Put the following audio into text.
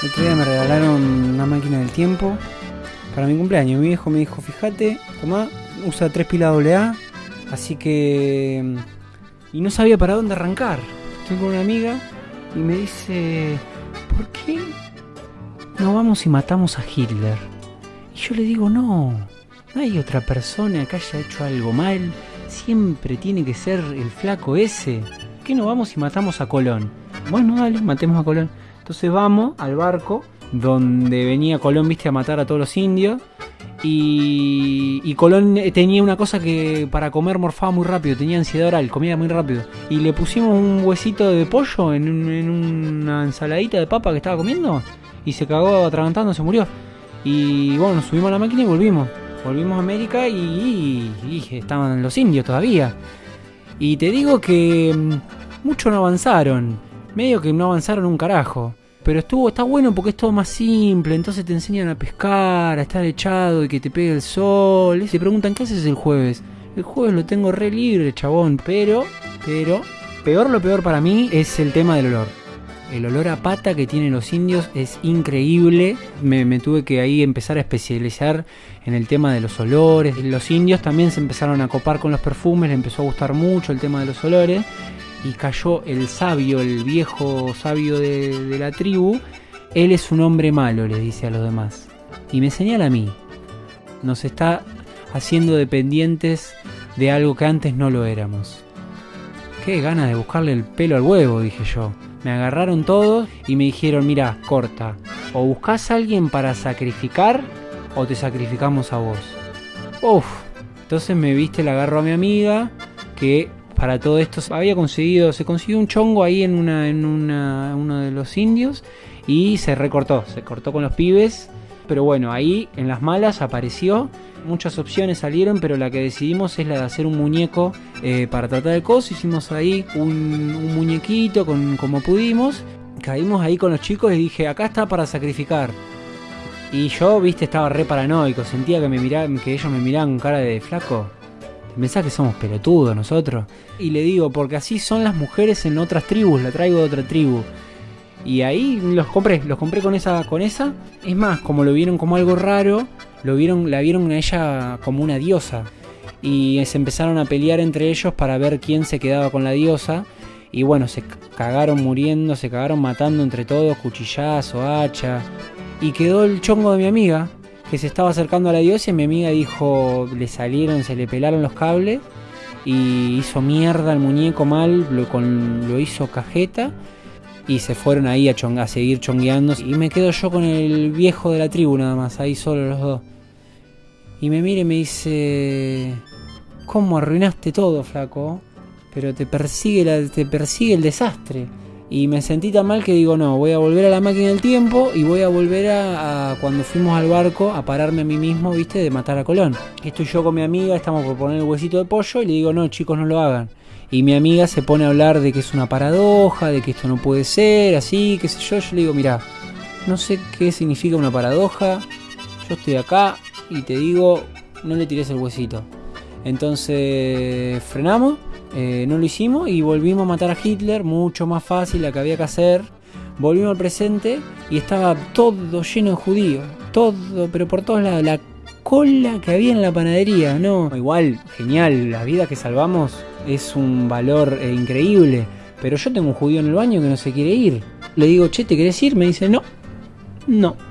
El otro día me regalaron una máquina del tiempo para mi cumpleaños. Mi viejo me dijo, fíjate, tomá, usa tres pilas AA, así que... Y no sabía para dónde arrancar. Estoy con una amiga y me dice, ¿por qué no vamos y matamos a Hitler? Y yo le digo, no, no hay otra persona que haya hecho algo mal. Siempre tiene que ser el flaco ese. ¿Por qué no vamos y matamos a Colón? Bueno, dale, matemos a Colón. Entonces vamos al barco donde venía Colón, viste, a matar a todos los indios. Y, Colón tenía una cosa que para comer morfaba muy rápido, tenía ansiedad oral, comía muy rápido. Y le pusimos un huesito de pollo en, una ensaladita de papa que estaba comiendo y se cagó atragantando, se murió. Y bueno, subimos a la máquina y volvimos. Volvimos a América y, y, y estaban los indios todavía. Y te digo que mm, mucho no avanzaron, medio que no avanzaron un carajo. Pero estuvo, está bueno porque es todo más simple, entonces te enseñan a pescar, a estar echado y que te pegue el sol. Y te preguntan, ¿qué haces el jueves? El jueves lo tengo re libre, chabón, pero, pero, peor lo peor para mí es el tema del olor. El olor a pata que tienen los indios es increíble. Me, tuve que ahí empezar a especializar en el tema de los olores. Los indios también se empezaron a copar con los perfumes, les empezó a gustar mucho el tema de los olores y cayó el sabio, el viejo sabio de, la tribu, él es un hombre malo, le dice a los demás. Y me señala a mí. Nos está haciendo dependientes de algo que antes no lo éramos. Qué ganas de buscarle el pelo al huevo, dije yo. Me agarraron todos y me dijeron, mira, corta, o buscas a alguien para sacrificar o te sacrificamos a vos. Uf, entonces me viste, le agarro a mi amiga, que para todo esto. Había conseguido, se consiguió un chongo ahí en una, en una, uno de los indios y se recortó, se cortó con los pibes, pero bueno, ahí en las malas apareció, muchas opciones salieron, pero la que decidimos es la de hacer un muñeco eh, para tratar de cosas, hicimos ahí un, un muñequito con, como pudimos, caímos ahí con los chicos y dije, acá está para sacrificar. Y yo, viste, estaba re paranoico, sentía que me miraban, que ellos me miraban con cara de flaco. Pensás que somos pelotudos nosotros. Y le digo, porque así son las mujeres en otras tribus, la traigo de otra tribu. Y ahí los compré, los compré con esa, con esa. Es más, como lo vieron como algo raro, lo vieron, la vieron a ella como una diosa. Y se empezaron a pelear entre ellos para ver quién se quedaba con la diosa. Y bueno, se cagaron muriendo, se cagaron matando entre todos, cuchillazo, hacha. Y quedó el chongo de mi amiga, que se estaba acercando a la diosa y mi amiga dijo, le salieron, se le pelaron los cables y hizo mierda al muñeco mal, lo, con, lo hizo cajeta y se fueron ahí a, chong, a seguir chongueando y me quedo yo con el viejo de la tribu nada más, ahí solo los dos. Y me mira y me dice, ¿cómo arruinaste todo, flaco? Pero te persigue, la, te persigue el desastre. Y me sentí tan mal que digo, no, voy a volver a la máquina del tiempo y voy a volver a, cuando fuimos al barco a pararme a mí mismo, viste, de matar a Colón. Estoy yo con mi amiga, estamos por poner el huesito de pollo y le digo, no, chicos, no lo hagan. Y mi amiga se pone a hablar de que es una paradoja, de que esto no puede ser, así, qué sé yo. Yo le digo, mira, no sé qué significa una paradoja, yo estoy acá y te digo, no le tires el huesito. Entonces frenamos eh, no lo hicimos y volvimos a matar a Hitler, mucho más fácil la que había que hacer. Volvimos al presente y estaba todo lleno de judíos, todo, pero por todos lados, la cola que había en la panadería, no. Igual, genial, la vida que salvamos es un valor eh, increíble, pero yo tengo un judío en el baño que no se quiere ir. Le digo, che, ¿te querés ir? Me dice, no, no.